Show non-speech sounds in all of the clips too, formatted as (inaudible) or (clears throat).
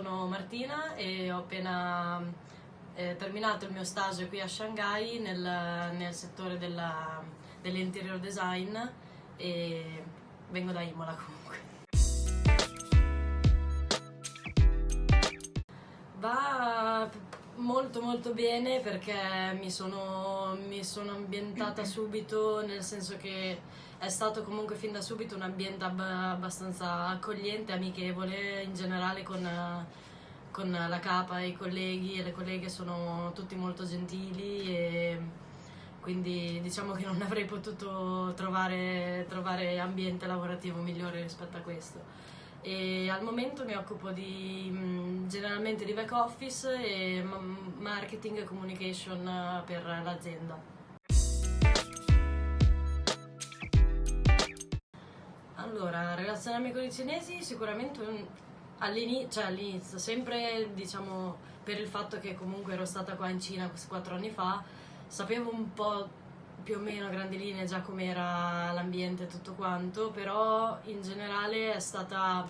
sono Martina e ho appena eh, terminato il mio stage qui a Shanghai nel, nel settore dell'interior design e vengo da Imola comunque. Va molto molto bene perché mi sono, mi sono ambientata (clears throat) subito, nel senso che è stato comunque fin da subito un ambiente ab abbastanza accogliente, amichevole, in generale con, con la capa, i colleghi e le colleghe sono tutti molto gentili e quindi diciamo che non avrei potuto trovare, trovare ambiente lavorativo migliore rispetto a questo e al momento mi occupo di, mm, generalmente di back office e marketing e communication eh, per l'azienda. Allora, relazionarmi con i cinesi sicuramente all'inizio, cioè all'inizio, sempre diciamo per il fatto che comunque ero stata qua in Cina quattro anni fa, sapevo un po' più o meno a grandi linee già com'era l'ambiente e tutto quanto, però in generale è stata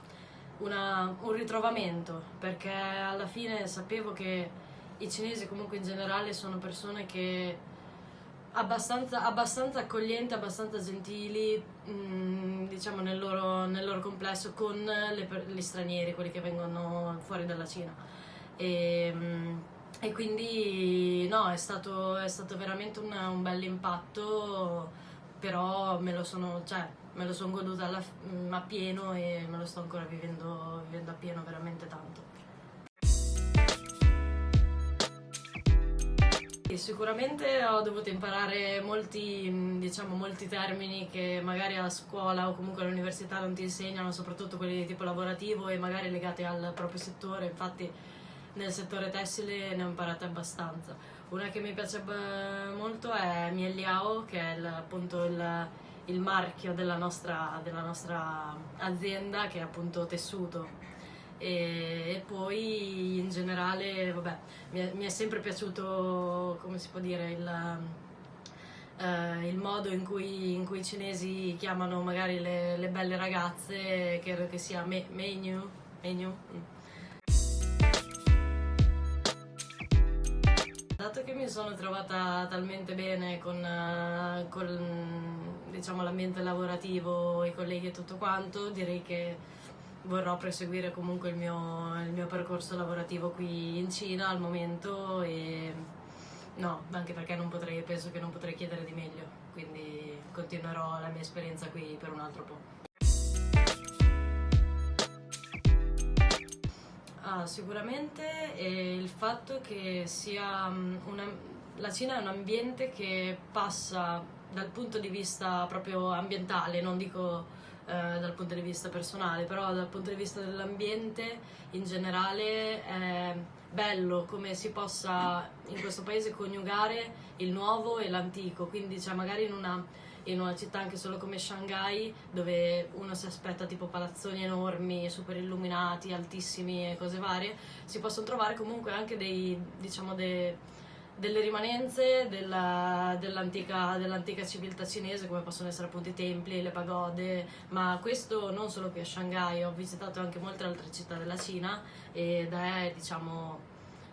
un ritrovamento, perché alla fine sapevo che i cinesi comunque in generale sono persone che abbastanza, abbastanza accoglienti, abbastanza gentili, mh, mm, diciamo nel loro, nel loro, complesso con le, gli stranieri, quelli che vengono fuori dalla Cina. E, mh, mm, e quindi no, è stato, è stato veramente un, un bel impatto, però me lo sono, cioè, me lo sono goduta alla, mm, a pieno e me lo sto ancora vivendo, vivendo a pieno veramente tanto. Sicuramente ho dovuto imparare molti, mm, diciamo, molti termini che magari a scuola o comunque all'università non ti insegnano, soprattutto quelli di tipo lavorativo e magari legati al proprio settore, infatti nel settore tessile ne ho imparate abbastanza. Una che mi piace molto è Miel Liao, che è il, appunto il, il marchio della nostra, della nostra, azienda, che è appunto tessuto. E, e poi in generale, vabbè, mi è, mi è, sempre piaciuto, come si può dire, il, uh, il modo in cui, in cui, i cinesi chiamano magari le, le belle ragazze, credo che sia me, menu, menu. Dato che mi sono trovata talmente bene con, uh, con diciamo, l'ambiente lavorativo, i colleghi e tutto quanto, direi che vorrò proseguire comunque il mio, il mio percorso lavorativo qui in Cina al momento e no, anche perché potrei, penso che non potrei chiedere di meglio, quindi continuerò la mia esperienza qui per un altro po'. Sicuramente eh, il fatto che una, la Cina è un ambiente che passa dal punto di vista proprio ambientale, non dico eh, dal punto di vista personale, però dal punto di vista dell'ambiente in generale è bello come si possa in questo paese coniugare il nuovo e l'antico, quindi cioè, magari in una in una città anche solo come Shanghai, dove uno si aspetta tipo palazzoni enormi, super illuminati, altissimi e cose varie, si possono trovare comunque anche dei, diciamo, dei, delle rimanenze della, dell'antica, dell'antica civiltà cinese, come possono essere appunto i templi, le pagode, ma questo non solo qui a Shanghai, ho visitato anche molte altre città della Cina ed è, diciamo,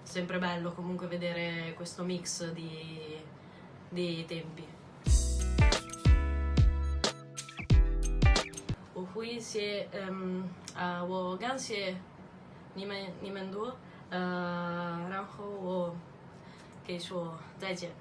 sempre bello comunque vedere questo mix di, di tempi. 谢嗯啊、我感谢你们你们多，呃，然后我可以说再见。